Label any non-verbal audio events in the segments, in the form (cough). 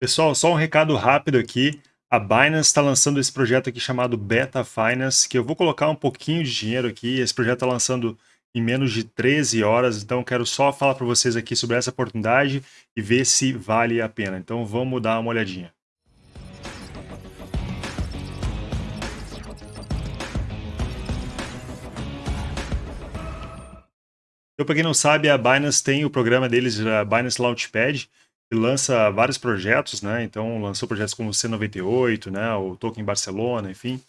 Pessoal, só um recado rápido aqui. A Binance está lançando esse projeto aqui chamado Beta Finance, que eu vou colocar um pouquinho de dinheiro aqui. Esse projeto está lançando em menos de 13 horas, então quero só falar para vocês aqui sobre essa oportunidade e ver se vale a pena. Então vamos dar uma olhadinha. Então, para quem não sabe, a Binance tem o programa deles, a Binance Launchpad, lança vários projetos, né? Então lançou projetos como o C98, né? O Token Barcelona, enfim.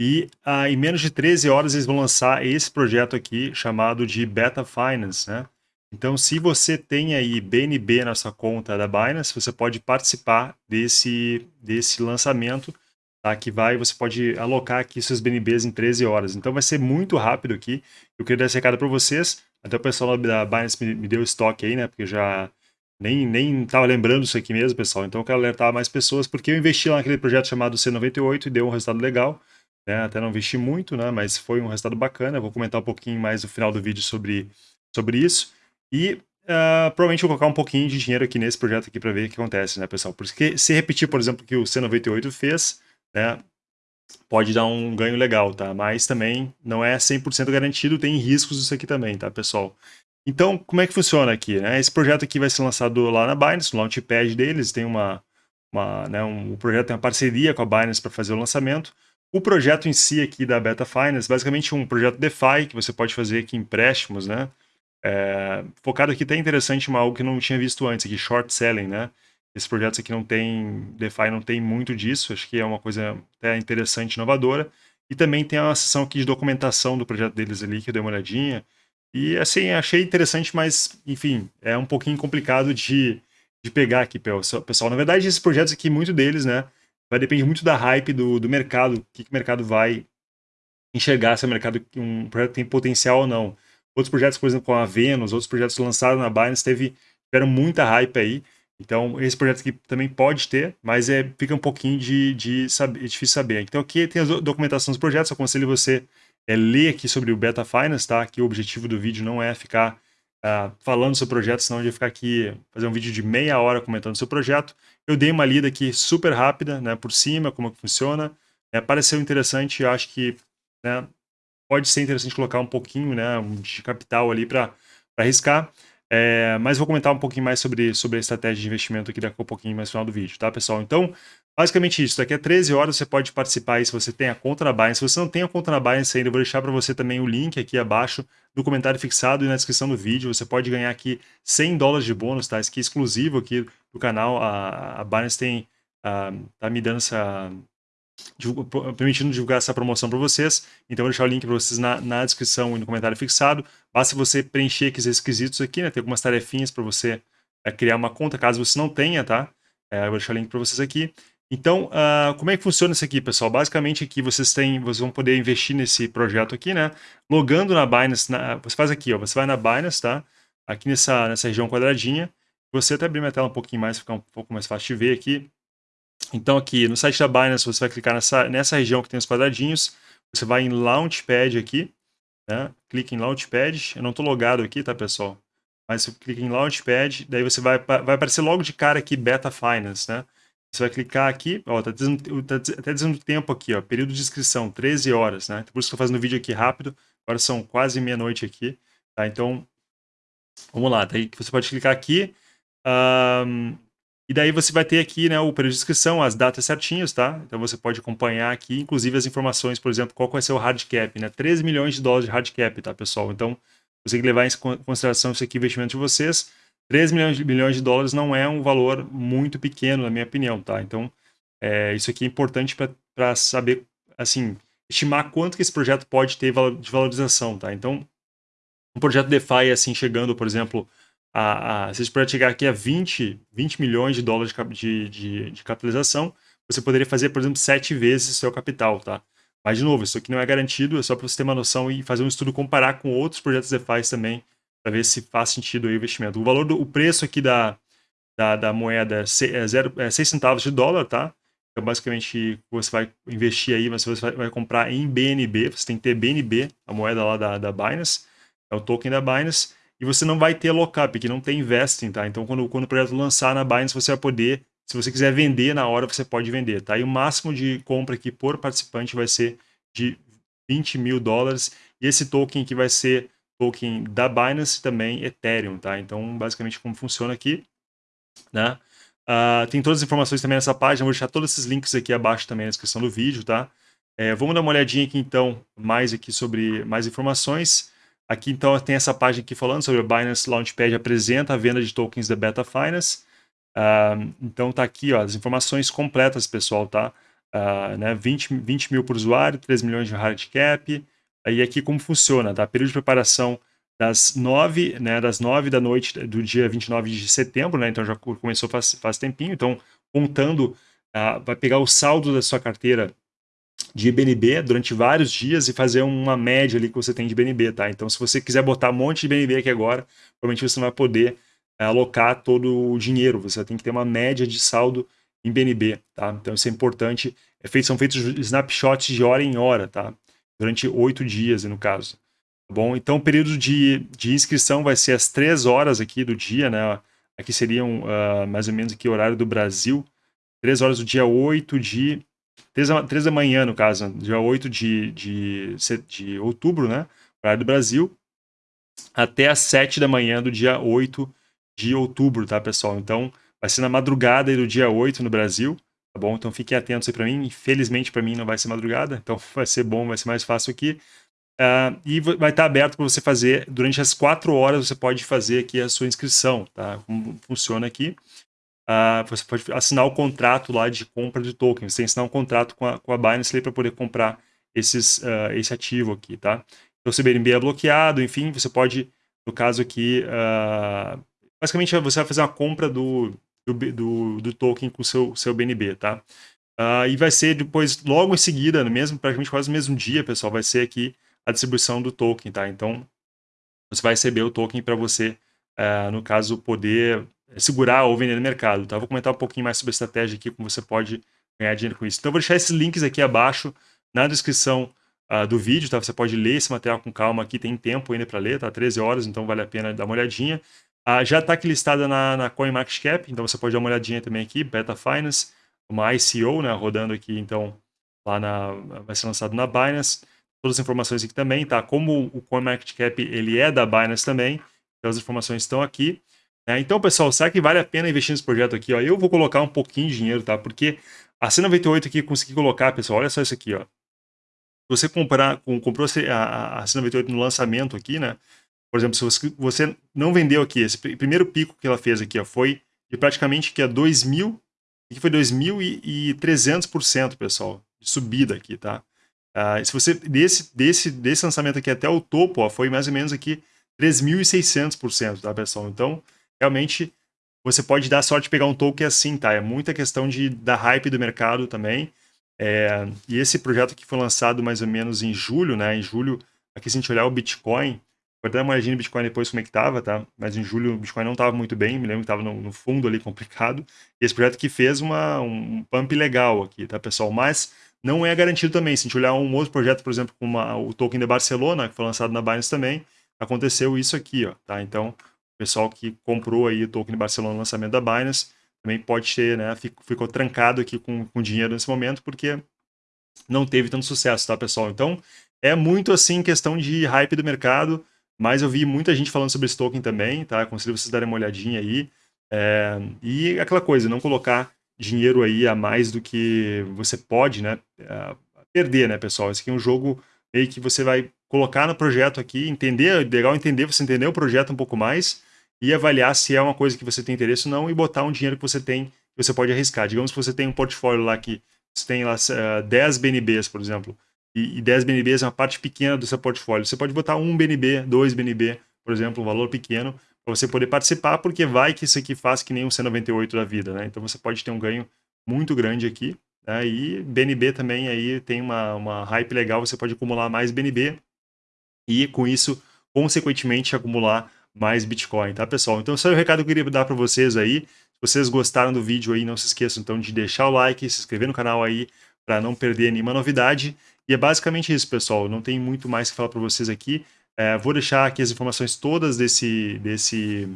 E ah, em menos de 13 horas eles vão lançar esse projeto aqui chamado de Beta Finance, né? Então, se você tem aí BNB na sua conta da Binance, você pode participar desse, desse lançamento, tá? Que vai, você pode alocar aqui seus BNBs em 13 horas. Então, vai ser muito rápido aqui. Eu queria dar esse recado para vocês. Até o pessoal da Binance me, me deu estoque aí, né? Porque já nem, nem tava lembrando isso aqui mesmo, pessoal. Então eu quero alertar mais pessoas, porque eu investi lá naquele projeto chamado C98 e deu um resultado legal. Né? Até não investi muito, né? Mas foi um resultado bacana. Eu vou comentar um pouquinho mais no final do vídeo sobre, sobre isso. E uh, provavelmente vou colocar um pouquinho de dinheiro aqui nesse projeto aqui para ver o que acontece, né, pessoal? Porque se repetir, por exemplo, o que o C98 fez, né? Pode dar um ganho legal, tá? Mas também não é 100% garantido, tem riscos isso aqui também, tá, pessoal? Então, como é que funciona aqui? Né? Esse projeto aqui vai ser lançado lá na Binance, no Launchpad deles, tem uma, uma né, um, o projeto tem uma parceria com a Binance para fazer o lançamento. O projeto em si aqui da Beta Finance, basicamente um projeto DeFi, que você pode fazer aqui empréstimos, né? É, focado aqui até interessante, uma algo que eu não tinha visto antes aqui, short selling, né? Esses projetos aqui não tem, DeFi não tem muito disso, acho que é uma coisa até interessante, inovadora. E também tem uma seção aqui de documentação do projeto deles ali, que eu dei uma olhadinha. E assim, achei interessante, mas, enfim, é um pouquinho complicado de, de pegar aqui, pessoal. Na verdade, esses projetos aqui, muito deles, né, vai depender muito da hype do, do mercado, o que, que o mercado vai enxergar, se o mercado um projeto tem potencial ou não. Outros projetos, por exemplo, com a Venus, outros projetos lançados na Binance, teve, tiveram muita hype aí. Então, esse projeto aqui também pode ter, mas é, fica um pouquinho de, de saber, é difícil saber. Então, aqui tem a documentação dos projetos, eu aconselho você é ler aqui sobre o Beta Finance, tá? Que o objetivo do vídeo não é ficar uh, falando do seu projeto, senão de ficar aqui, fazer um vídeo de meia hora comentando o seu projeto. Eu dei uma lida aqui super rápida, né, por cima, como que funciona. É, pareceu interessante, eu acho que né, pode ser interessante colocar um pouquinho né, de capital ali para arriscar. É, mas vou comentar um pouquinho mais sobre, sobre a estratégia de investimento aqui daqui a pouquinho mais no final do vídeo, tá, pessoal? Então, basicamente isso. Daqui a 13 horas você pode participar aí se você tem a conta na Binance. Se você não tem a conta na Binance ainda, eu vou deixar para você também o link aqui abaixo do comentário fixado e na descrição do vídeo. Você pode ganhar aqui 100 dólares de bônus, tá? Isso aqui é exclusivo aqui do canal. A, a Binance tem, uh, tá me dando essa permitindo divulgar essa promoção para vocês. Então, vou deixar o link para vocês na, na, descrição e no comentário fixado. Basta você preencher aqui esses requisitos aqui, né? Tem algumas tarefinhas para você é, criar uma conta, caso você não tenha, tá? É, eu vou deixar o link para vocês aqui. Então, uh, como é que funciona isso aqui, pessoal? Basicamente, aqui vocês têm, vocês vão poder investir nesse projeto aqui, né? Logando na Binance, na, você faz aqui, ó, você vai na Binance, tá? Aqui nessa, nessa região quadradinha. Você até abrir minha tela um pouquinho mais, ficar um pouco mais fácil de ver aqui. Então aqui no site da Binance você vai clicar nessa, nessa região que tem os quadradinhos, você vai em Launchpad aqui, né? clica em Launchpad, eu não estou logado aqui, tá pessoal? Mas você clica em Launchpad, daí você vai, vai aparecer logo de cara aqui Beta Finance, né? Você vai clicar aqui, ó, tá, dizendo, tá até dizendo tempo aqui, ó, período de inscrição, 13 horas, né? Por isso que eu estou fazendo o vídeo aqui rápido, agora são quase meia-noite aqui, tá? Então, vamos lá, daí você pode clicar aqui, um, e daí você vai ter aqui né, o período de inscrição, as datas certinhas, tá? Então você pode acompanhar aqui, inclusive as informações, por exemplo, qual vai ser o hard cap, né? 13 milhões de dólares de hard cap, tá, pessoal? Então, você tem que levar em consideração esse aqui, investimento de vocês. 13 milhões de, milhões de dólares não é um valor muito pequeno, na minha opinião, tá? Então, é, isso aqui é importante para saber, assim, estimar quanto que esse projeto pode ter de valorização, tá? Então, um projeto DeFi, assim, chegando, por exemplo, a, a, se você puder chegar aqui a 20, 20 milhões de dólares de, de, de, capitalização, você poderia fazer, por exemplo, sete vezes seu capital, tá? Mas, de novo, isso aqui não é garantido, é só para você ter uma noção e fazer um estudo, comparar com outros projetos DeFi também, para ver se faz sentido o investimento. O valor do o preço aqui da, da, da moeda é, zero, é 6 centavos de dólar, tá? Então, basicamente, você vai investir aí, mas você vai, vai, comprar em BNB, você tem que ter BNB, a moeda lá da, da Binance, é o token da Binance, e você não vai ter lockup, que não tem investing, tá? Então, quando, quando o projeto lançar na Binance, você vai poder Se você quiser vender na hora, você pode vender, tá? E o máximo de compra aqui por participante vai ser de 20 mil dólares. E esse token aqui vai ser token da Binance também Ethereum, tá? Então, basicamente, como funciona aqui, né? Uh, tem todas as informações também nessa página, vou deixar todos esses links aqui abaixo também na descrição do vídeo, tá? É, vamos dar uma olhadinha aqui, então, mais aqui sobre mais informações. Aqui, então, tem essa página aqui falando sobre o Binance Launchpad apresenta a venda de tokens da Beta Finance. Uh, então, tá aqui, ó, as informações completas, pessoal, tá? Uh, né, 20, 20 mil por usuário, 3 milhões de hard cap. Aí aqui como funciona, tá? Período de preparação das 9, né, das 9 da noite do dia 29 de setembro, né, então já começou faz, faz tempinho, então contando, uh, vai pegar o saldo da sua carteira de BNB durante vários dias e fazer uma média ali que você tem de BNB, tá? Então se você quiser botar um monte de BNB aqui agora, provavelmente você não vai poder uh, alocar todo o dinheiro, você tem que ter uma média de saldo em BNB, tá? Então isso é importante, é feito, são feitos snapshots de hora em hora, tá? Durante oito dias, no caso. Tá bom? Então, o período de, de inscrição vai ser às 3 horas aqui do dia, né? Aqui seriam uh, mais ou menos aqui o horário do Brasil. 3 horas do dia 8 de... 3, 3 da manhã, no caso, dia 8 de, de, de outubro, né? Horário do Brasil. Até às 7 da manhã do dia 8 de outubro, tá, pessoal? Então, vai ser na madrugada do dia 8 no Brasil, tá bom? Então, fiquem atentos aí para mim. Infelizmente, para mim, não vai ser madrugada, (laughs) então vai ser bom, vai ser mais fácil aqui. Uh, e vai estar aberto para você fazer, durante as quatro horas você pode fazer aqui a sua inscrição, tá? Como funciona aqui. Uh, você pode assinar o contrato lá de compra de token, você tem que assinar um contrato com a, com a Binance para poder comprar esses, uh, esse ativo aqui, tá? Então, se o BNB é bloqueado, enfim, você pode, no caso aqui, basicamente você vai fazer uma compra do, do, do, do token com o seu, seu BNB, tá? e vai ser depois, logo em seguida, no mesmo, praticamente quase no mesmo dia, pessoal, vai ser aqui a distribuição do token, tá? Então, você vai receber o token para você, uh, no caso, poder segurar ou vender no mercado, tá? Vou comentar um pouquinho mais sobre a estratégia aqui, como você pode ganhar dinheiro com isso. Então, vou deixar esses links aqui abaixo na descrição uh, do vídeo, tá? Você pode ler esse material com calma aqui, tem tempo ainda para ler, tá? 13 horas, então vale a pena dar uma olhadinha. Uh, já está aqui listada na, na CoinMarketCap, então você pode dar uma olhadinha também aqui, Beta Finance, uma ICO, né? Rodando aqui, então, lá na... vai ser lançado na Binance todas as informações aqui também, tá? Como o CoinMarketCap ele é da Binance também, então as informações estão aqui. Né? Então, pessoal, será que vale a pena investir nesse projeto aqui? Ó? Eu vou colocar um pouquinho de dinheiro, tá? Porque a C98 aqui, consegui colocar, pessoal, olha só isso aqui, ó. Você comprar, comprou a, a C98 no lançamento aqui, né? Por exemplo, se você, não vendeu aqui, esse primeiro pico que ela fez aqui, ó, foi de praticamente que é 2.000, aqui foi 2.300%, pessoal, de subida aqui, tá? Uh, se você desse, desse, desse lançamento aqui até o topo, ó, foi mais ou menos aqui 3.600%, tá, pessoal? Então, realmente, você pode dar sorte de pegar um token assim, tá? É muita questão de, da hype do mercado também. É, e esse projeto aqui foi lançado mais ou menos em julho, né? Em julho, aqui se a gente olhar o Bitcoin, vou dar uma olhadinha no Bitcoin depois como é que tava, tá? Mas em julho o Bitcoin não tava muito bem, me lembro que tava no, no fundo ali (laughs) complicado. E esse projeto aqui fez uma, um pump legal aqui, tá, pessoal? Mas não é garantido também. Se a gente olhar um outro projeto, por exemplo, como o token de Barcelona, que foi lançado na Binance também, aconteceu isso aqui, ó, tá? Então, o pessoal que comprou aí o token de Barcelona no lançamento da Binance também pode ter, né, ficou trancado aqui com, com dinheiro nesse momento, porque não teve tanto sucesso, tá, pessoal? Então, é muito, assim, questão de hype do mercado, mas eu vi muita gente falando sobre esse token também, tá? Aconselho vocês darem uma olhadinha aí. É, e aquela coisa, não colocar dinheiro aí a mais do que você pode, né, uh, perder, né, pessoal? Esse aqui é um jogo meio que você vai colocar no projeto aqui, entender, legal entender, você entender o projeto um pouco mais e avaliar se é uma coisa que você tem interesse ou não e botar um dinheiro que você tem, que você pode arriscar. Digamos que você tem um portfólio lá que você tem lá uh, 10 BNBs, por exemplo, e, e 10 BNBs é uma parte pequena do seu portfólio. Você pode botar um BNB, dois BNB, por exemplo, um valor pequeno, para você poder participar, porque vai que isso aqui faz que nem um C98 da vida, né? Então você pode ter um ganho muito grande aqui. Né? E BNB também aí tem uma, uma hype legal, você pode acumular mais BNB e com isso, consequentemente, acumular mais Bitcoin, tá, pessoal? Então, esse é o recado que eu queria dar para vocês aí. Se vocês gostaram do vídeo aí, não se esqueçam então de deixar o like, se inscrever no canal aí para não perder nenhuma novidade. E é basicamente isso, pessoal. Não tem muito mais que falar para vocês aqui. É, vou deixar aqui as informações todas desse, desse,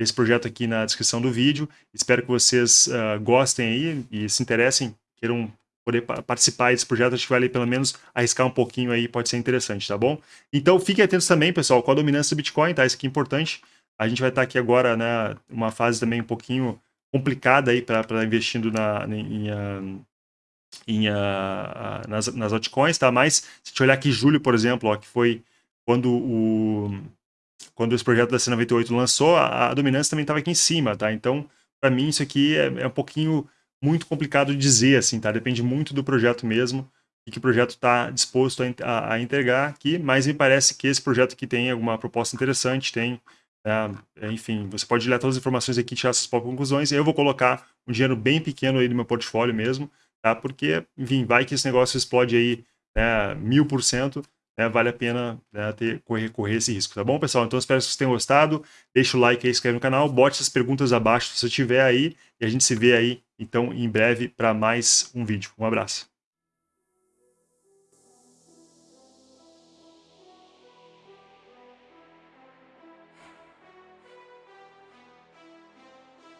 esse projeto aqui na descrição do vídeo. Espero que vocês uh, gostem aí e se interessem, queiram poder participar desse projeto, acho que vale pelo menos arriscar um pouquinho aí, pode ser interessante, tá bom? Então fiquem atentos também, pessoal, com a dominância do Bitcoin, tá? Isso aqui é importante. A gente vai estar aqui agora, né, uma fase também um pouquinho complicada aí para investindo na, em, em, em uh, nas, nas altcoins, tá? Mas se gente olhar aqui julho, por exemplo, ó, que foi quando o quando esse projeto da C98 lançou, a, a dominância também estava aqui em cima, tá? Então, para mim, isso aqui é, é, um pouquinho muito complicado de dizer, assim, tá? Depende muito do projeto mesmo e que o projeto está disposto a, a, a, entregar aqui, mas me parece que esse projeto aqui tem alguma proposta interessante, tem, é, enfim, você pode ler todas as informações aqui tirar suas próprias conclusões, eu vou colocar um dinheiro bem pequeno aí no meu portfólio mesmo, tá? Porque, enfim, vai que esse negócio explode aí né, mil por cento, né, vale a pena né, ter, correr, correr esse risco, tá bom, pessoal? Então, espero que vocês tenham gostado. Deixa o like aí, inscreve no canal, bote essas perguntas abaixo se você tiver aí, e a gente se vê aí, então, em breve, para mais um vídeo. Um abraço.